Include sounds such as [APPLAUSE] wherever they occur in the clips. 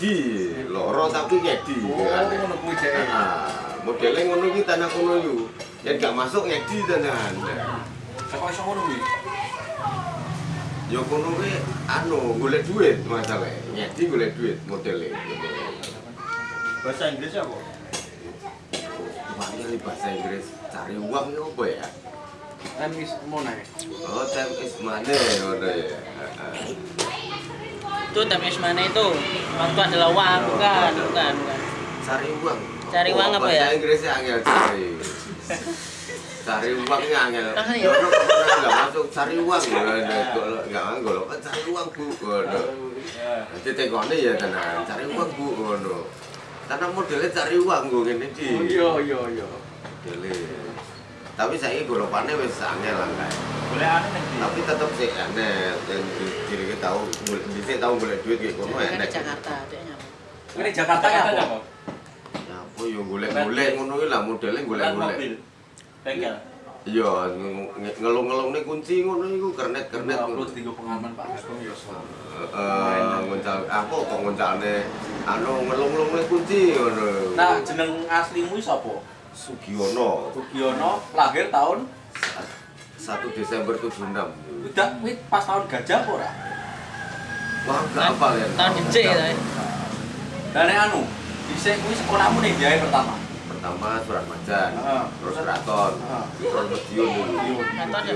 di loro tapi ngedi Oh, kan. ngono kuwi jek. Ah, modelnya ngono iki tanah kono yo. Yen gak masuk ngedi tenan. Kok iso ngono kuwi? Yo kono kuwi anu golek duit masalah. Ngedi golek duit modelnya. Bahasa Inggris apa? Ini bahasa Inggris cari uang itu apa ya? Time is money. Oh, time is money, ngono ya. Ah, ah. Itu time mana itu? Waktu adalah uang, bukan, bukan, bukan. Cari uang. Cari uang Oh, apa ya? Inggrisnya angel cari. cari uangnya angel. Ya? Nggak masuk cari uang. Nggak nggak anggol. Kan cari uang bu. Ngono. Nanti tekone ya tenan. Cari uang bu. Ngono. Karena modelnya cari uang gue gini di. Oh iya iya iya. Modelnya. Tapi saya golongannya wis angel lah kayak. Boleh aneh nih. Tapi tetap sih aneh. Dan diri kita tahu, bisa tahu boleh duit kayak kono Kan di enak. Jakarta, adanya. Ini Jakarta ya apa? Ya apa yo golek-golek ngono kuwi lah modelnya golek-golek. Bengkel. Iya, nge- ngelung-ngelung nih kunci ngono iku kernet-kernet Kernet ngono. upload di pengalaman Pak Agung ya so. Heeh, ngoncal apa kok ngoncalne anu ngelung-ngelung nih kunci ngono. Nah, jeneng aslimu iki sapa? Sugiono Sugiono, lahir tahun 1 Desember 76. udah kuwi pas tahun gajah apa ora? Wah, enggak hafal ya. Tahun gede ya. Dan nek anu, dhisik kuwi sekolahmu ning Jaya pertama. Pertama surat majan, Heeh. terus keraton, Heeh. terus Madiun dulu. Keraton ya?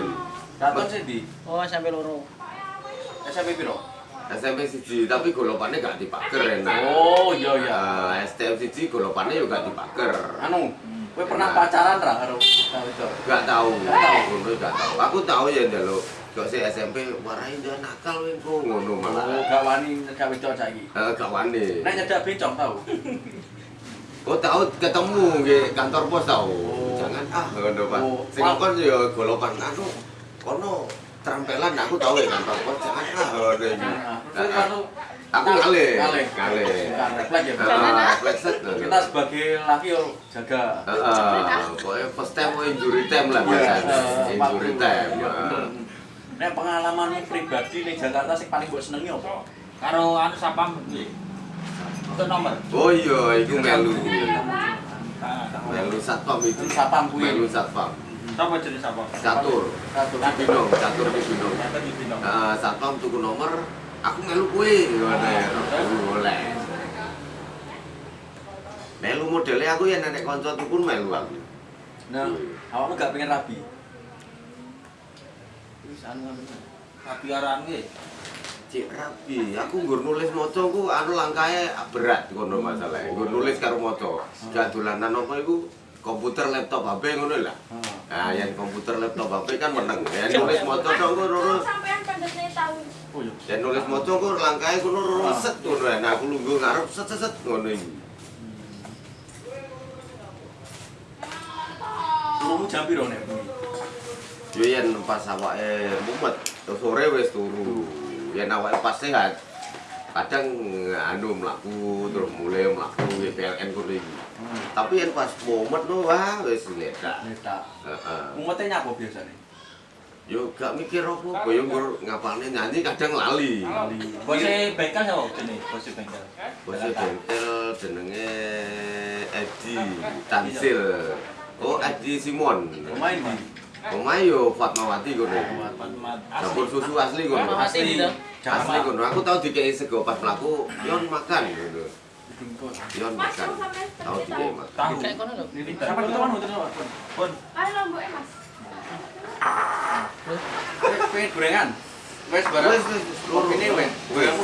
Raton sih di Oh, sampai loro. SMP piro? SMP siji, tapi golopannya gak dipaker enak. Oh, iya iya. Eh, STM siji golopannya juga dipaker. Anu, kowe pernah pacaran ra karo tahu itu? Gak tahu, Gak tahu. ngono gak tahu. Aku tahu ya njaluk kok si SMP warai dia nakal wing kok ngono Oh, malah. gak wani gak wedok saiki. Eh gak wani. Nek nyedak bencong tahu. [LAUGHS] Oh tahu ketemu di kantor pos tahu. Oh. Jangan ah ngono Pak. Oh, Sing Pak. kon ya golopan anu kono trampelan aku tahu ya kantor pos jangan ah ngono iki. Nah, Nah, Aku ngalih. Ngalih. Ngalih. Bukan refleks ya. Refleks. Kita sebagai laki yo jaga. Heeh, pokoknya first time injury time lah biasanya. Eh, Injury time. Iya. Nek pengalamanmu pribadi ning Jakarta sing paling mbok senengi apa? Karo anu sapam iki. Untuk nomor. Oh iya, itu melu. Melu satpam itu. Satpam kuwi. Melu satpam. Sapa jenis sapam? Catur. Binong, catur di binong. Nyata di Bintang. Nah, satpam tuku nomor, aku melu kue, gimana ya? Aku boleh. Melu modelnya aku ya nenek konco pun melu aku. Nah, awakmu gak pengen rabi? Wis anu anu. Tapi araan ki. Cik rapi, aku nggur nulis moco ku anu langkae berat ngono masalahnya. Nggur nulis karo moco. Gak dolanan apa iku komputer laptop HP ngono lah. Nah, yang komputer laptop HP kan meneng. Yang nulis tok ku loro. sampean pendetnya tahu. Yang nulis moco ku langkae ku loro set ngono. Nah, aku lungguh ngarep set set set ngono iki. Suruhmu jam piro nek bengi? Yo yen pas awake mumet, sore wis turu. Yen awake pas sehat, kadang anu mlaku terus mulai mlaku ke PLN kono iki. Tapi yen pas mumet no wah wis ledak. Neta. Heeh. Umete nyapa biasane? Yo gak mikir apa, yo nggur ngapalne nyanyi kadang lali. Bose bengkel sapa jenis? Bose bengkel. Bose bengkel jenenge Edi Tansil. Oh, Edi Simon. Pemain di. Pemain yo Fatmawati kono. Dapur susu asli kono. Fatmawati gitu. Asli kono. Aku tau dikei sego pas mlaku, yon makan ngono. Makan. Tau dikei makan. Tahu. Kayak kono lho. Siapa itu kan hotel sama? Pun. ayo lomboknya mas Pengen gorengan. Wes barang. Wes wes loro. Ini wes.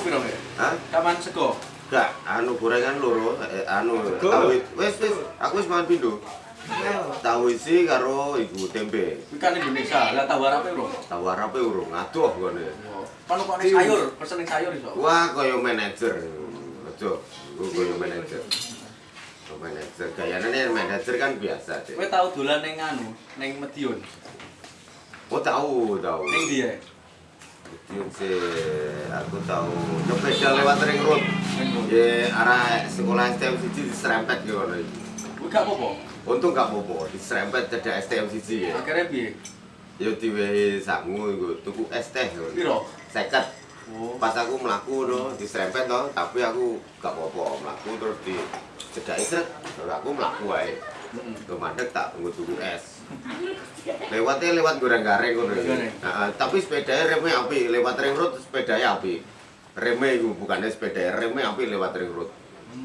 Piro? Hah? Kapan sego? Gak, anu gorengan loro, eh, anu tahu wes wes aku wis mangan pindho. Tahu isi karo iku tempe. Kuwi kan Indonesia. Lah tahu arape bro. Tahu arape urung adoh ngene. Kan kok ning sayur, pesen sayur iso. Wah, kaya manajer. Aja, ku kaya manajer. Manajer. Gayane manajer kan biasa. Kowe tau dolan ning anu, ning Medion. Oh, tahu, tahu. Ning ndi ya? Yun si aku tahu sepeda lewat ring road. Ya arah sekolah STM siji diserempet gitu ngono iki. Kuwi gak apa-apa. Untung gak apa-apa, diserempet cedak STM siji ya. Akhirnya piye? Ya diwehi sangu iku tuku es teh. Piro? 50. Oh. Pas aku melaku no, diserempet no, tapi aku gak apa-apa melaku terus di cedai seret, terus aku melaku aja. Tuh mandek tak tunggu tunggu es. Lewatnya lewat goreng gareng. Goreng. Heeh, tapi sepedanya remnya api, lewat ring road sepedanya api. Remnya itu bukannya sepeda, remnya api lewat ring road.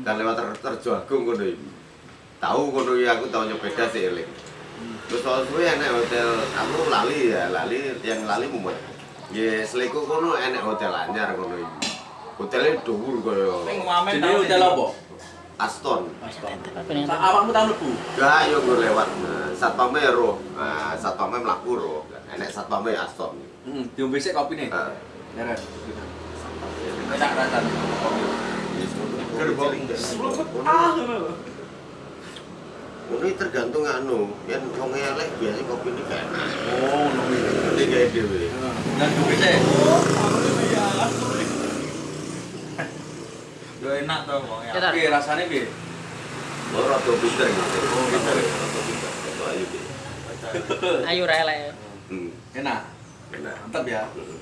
Dan lewat ter terjun agung ngono iki. Tahu iki aku tahu nyepeda sih eling. Terus soal suwe enek hotel, aku lali ya, lali yang lali mumet. Ya seliku kono enek hotel anyar kono iki. Hotelnya dhuwur kaya Jenenge hotel apa? Aston. Sa- Awakmu tau mlebu? Gak, yo gue lewat satpamnya roh, nah, satpamnya melaku roh, enek satpamnya Aston. Heeh, diombe sik kopine. Nah, Leren. Enak rasane. Ah. Ini tergantung anu, yang wong elek biasa kopi ini enak. Oh, ngono. Ini kayak dewe. Dan. Yo enak to wong ya. Kita Piye rasane piye? Rada pinter gitu. Oh, pinter. Rada pinter. Rada ayu deh. [LAUGHS] ayo rela. Hmm, Enak. enak. Mantap ya. Hmm.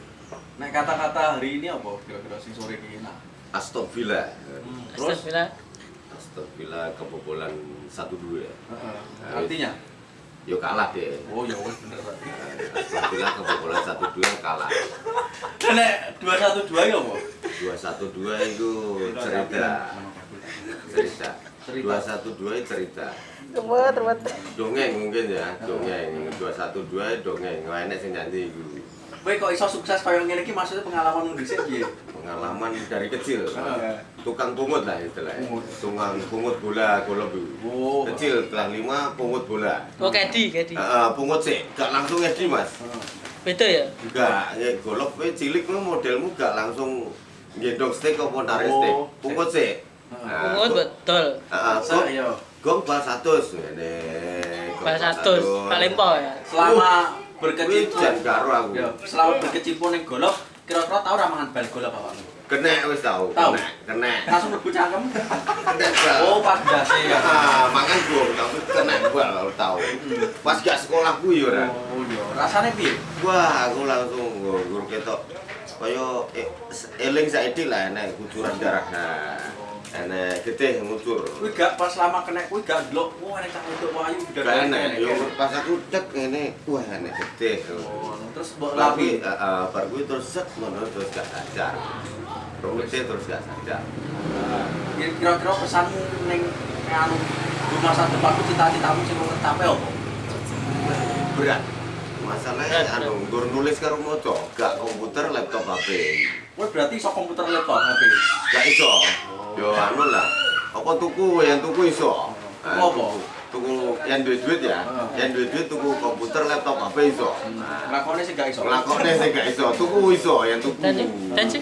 Nek kata-kata hari ini apa kira-kira sing sore iki enak? Villa. Terus? Astagfirullah. Aston Villa kebobolan 1-2 ya. Heeh. Artinya? Yo kalah deh. Oh, ya wis bener Villa kebobolan 1-2 kalah. Nek 212 ya apa? 2-1-2 itu cerita. cerita Cerita. 212 itu cerita Ruwet, ruwet. dongeng mungkin ya dongeng 212 dongeng nggak enak sing nyanyi iku Kowe kok iso sukses kaya ngene iki maksudnya pengalaman dhisik piye? pengalaman dari kecil Heeh. tukang pungut lah istilahnya Pungut. tukang pungut bola golop itu Oh. kecil kelas 5 pungut bola Oh, kedi, kedi. Heeh, pungut sih gak langsung edi mas Heeh. Beda ya? Enggak, ya golop kowe cilik lu modelmu gak langsung gendong stick apa narik Oh. stick pungut sih Heeh. Pungut betul. Heeh, Masa gong- gong bal 100 ngene Bal 100, paling po ya. selama berkecimpung karo aku. ya selama berkecimpung ning golf kira-kira tau ra mangan bal golf awakmu? Kena wis tau. Tau? Kena. Langsung mlebu cangkem. Kena. Oh, pas dase ya. Ah, mangan gua tapi kena bal tau. Pas gak sekolah ku yo ora. Oh, iya. Rasane piye? Wah, aku langsung guru ketok kaya eh, eling saiki lah enek kucuran darah. Nah, enek getih ngucur. Kuwi gak pas lama kena kuwi gak ndelok, wah enek cah wedok wayu Gak enek, yo pas aku cek ngene, wah enek getih. Oh, terus mbok Tapi lapi. heeh, bar kuwi terus set ngono terus gak sadar. Rokete terus gak sadar. Kira-kira pesanmu ning anu di masa depanku cita-citamu sing mau tercapai apa? berat masalahnya anu gur nulis karo maca gak komputer laptop HP Kowe berarti iso komputer laptop HP. gak iso yo anu lah. Apa tuku yang tuku iso? Apa? tuku yang duit duit ya? Yang duit duit tuku komputer laptop HP iso? Lakone sing gak iso. lakone sih gak iso. Tuku iso yang tuku. Dan sih,